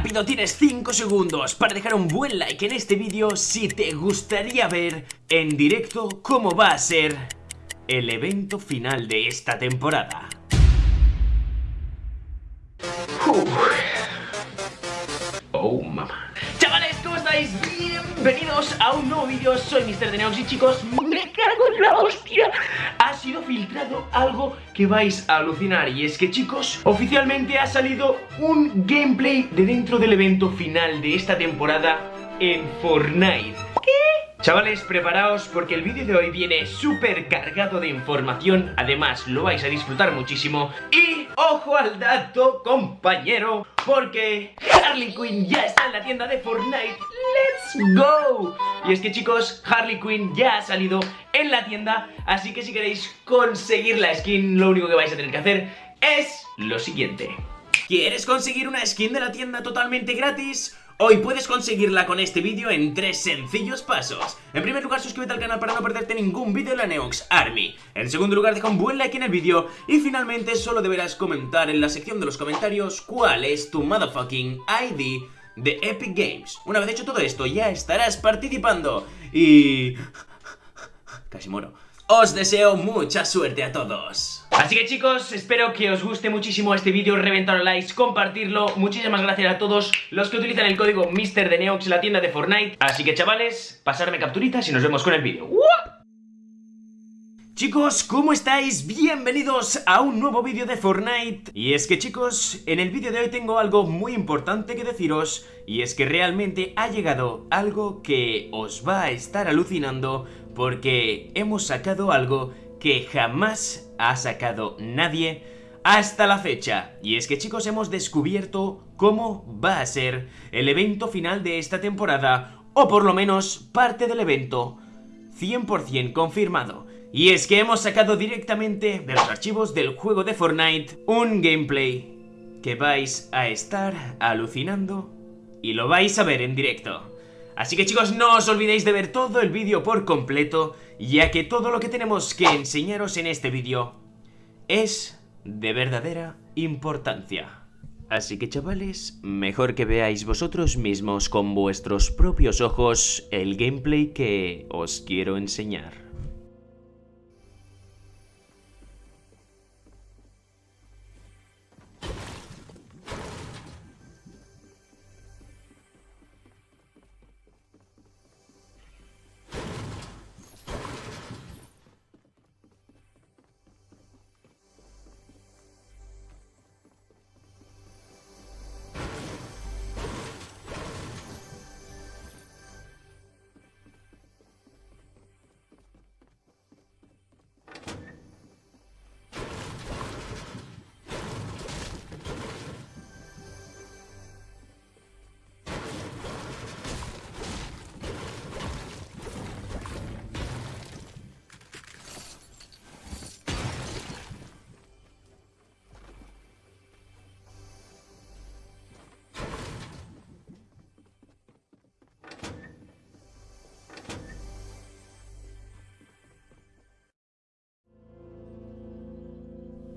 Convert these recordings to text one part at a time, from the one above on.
rápido, tienes 5 segundos para dejar un buen like en este vídeo si te gustaría ver en directo cómo va a ser el evento final de esta temporada. Oh, mamá. Chavales, ¿cómo estáis? Bienvenidos a un nuevo vídeo, soy Mr. Deneox y chicos, me cago en la hostia sido filtrado algo que vais a alucinar y es que chicos, oficialmente ha salido un gameplay de dentro del evento final de esta temporada en Fortnite Chavales, preparaos porque el vídeo de hoy viene súper cargado de información Además, lo vais a disfrutar muchísimo Y, ojo al dato, compañero Porque Harley Quinn ya está en la tienda de Fortnite ¡Let's go! Y es que chicos, Harley Quinn ya ha salido en la tienda Así que si queréis conseguir la skin, lo único que vais a tener que hacer es lo siguiente ¿Quieres conseguir una skin de la tienda totalmente gratis? Hoy puedes conseguirla con este vídeo en tres sencillos pasos. En primer lugar, suscríbete al canal para no perderte ningún vídeo de la Neox Army. En segundo lugar, deja un buen like en el vídeo. Y finalmente, solo deberás comentar en la sección de los comentarios cuál es tu motherfucking ID de Epic Games. Una vez hecho todo esto, ya estarás participando. Y... Casi muero. Os deseo mucha suerte a todos. Así que chicos, espero que os guste muchísimo este vídeo, reventar likes, compartirlo. Muchísimas gracias a todos los que utilizan el código MrDeneox en la tienda de Fortnite. Así que chavales, pasarme capturitas y nos vemos con el vídeo. Chicos, ¿cómo estáis? Bienvenidos a un nuevo vídeo de Fortnite Y es que chicos, en el vídeo de hoy tengo algo muy importante que deciros Y es que realmente ha llegado algo que os va a estar alucinando Porque hemos sacado algo que jamás ha sacado nadie hasta la fecha. Y es que chicos hemos descubierto cómo va a ser el evento final de esta temporada, o por lo menos parte del evento 100% confirmado. Y es que hemos sacado directamente de los archivos del juego de Fortnite un gameplay que vais a estar alucinando y lo vais a ver en directo. Así que chicos, no os olvidéis de ver todo el vídeo por completo, ya que todo lo que tenemos que enseñaros en este vídeo es de verdadera importancia. Así que chavales, mejor que veáis vosotros mismos con vuestros propios ojos el gameplay que os quiero enseñar.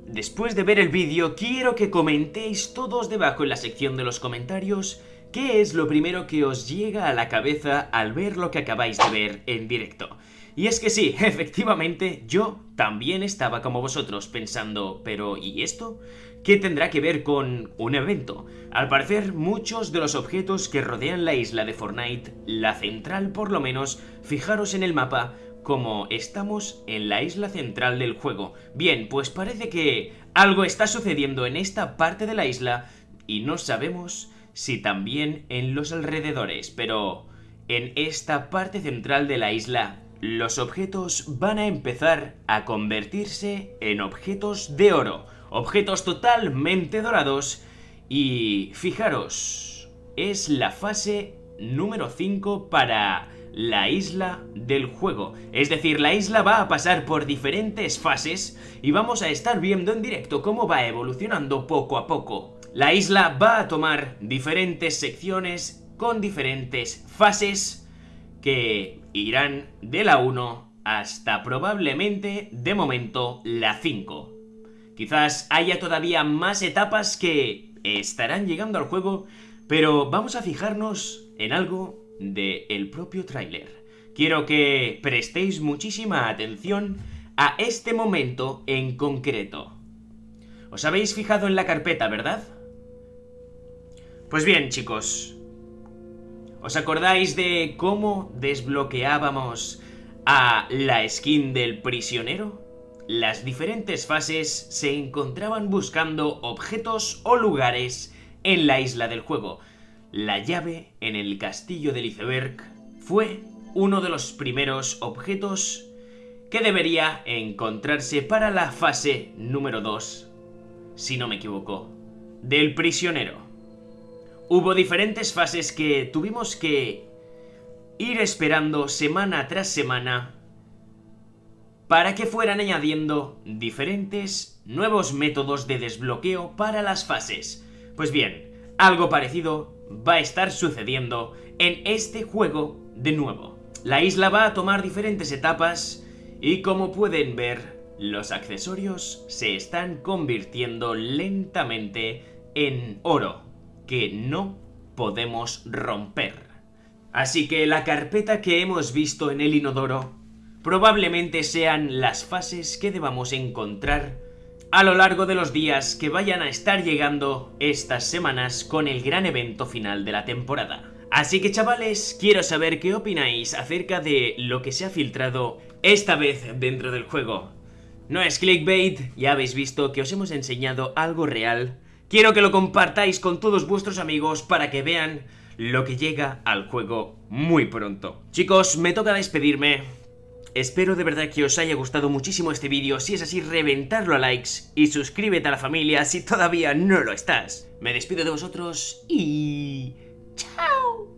Después de ver el vídeo, quiero que comentéis todos debajo en la sección de los comentarios qué es lo primero que os llega a la cabeza al ver lo que acabáis de ver en directo. Y es que sí, efectivamente, yo también estaba como vosotros pensando, pero ¿y esto? ¿Qué tendrá que ver con un evento? Al parecer, muchos de los objetos que rodean la isla de Fortnite, la central por lo menos, fijaros en el mapa, como estamos en la isla central del juego. Bien, pues parece que algo está sucediendo en esta parte de la isla y no sabemos si también en los alrededores, pero en esta parte central de la isla los objetos van a empezar a convertirse en objetos de oro, objetos totalmente dorados y fijaros, es la fase número 5 para la isla del juego. Es decir, la isla va a pasar por diferentes fases y vamos a estar viendo en directo cómo va evolucionando poco a poco. La isla va a tomar diferentes secciones con diferentes fases que irán de la 1 hasta probablemente, de momento, la 5. Quizás haya todavía más etapas que estarán llegando al juego, pero vamos a fijarnos en algo del el propio tráiler. Quiero que prestéis muchísima atención a este momento en concreto. ¿Os habéis fijado en la carpeta, verdad? Pues bien, chicos. ¿Os acordáis de cómo desbloqueábamos a la skin del prisionero? Las diferentes fases se encontraban buscando objetos o lugares en la isla del juego. La llave en el castillo del iceberg fue uno de los primeros objetos que debería encontrarse para la fase número 2, si no me equivoco, del prisionero. Hubo diferentes fases que tuvimos que ir esperando semana tras semana para que fueran añadiendo diferentes nuevos métodos de desbloqueo para las fases. Pues bien, algo parecido va a estar sucediendo en este juego de nuevo. La isla va a tomar diferentes etapas y como pueden ver, los accesorios se están convirtiendo lentamente en oro, que no podemos romper. Así que la carpeta que hemos visto en el inodoro probablemente sean las fases que debamos encontrar a lo largo de los días que vayan a estar llegando estas semanas con el gran evento final de la temporada. Así que chavales, quiero saber qué opináis acerca de lo que se ha filtrado esta vez dentro del juego. No es clickbait, ya habéis visto que os hemos enseñado algo real. Quiero que lo compartáis con todos vuestros amigos para que vean lo que llega al juego muy pronto. Chicos, me toca despedirme. Espero de verdad que os haya gustado muchísimo este vídeo, si es así reventarlo a likes y suscríbete a la familia si todavía no lo estás. Me despido de vosotros y... ¡Chao!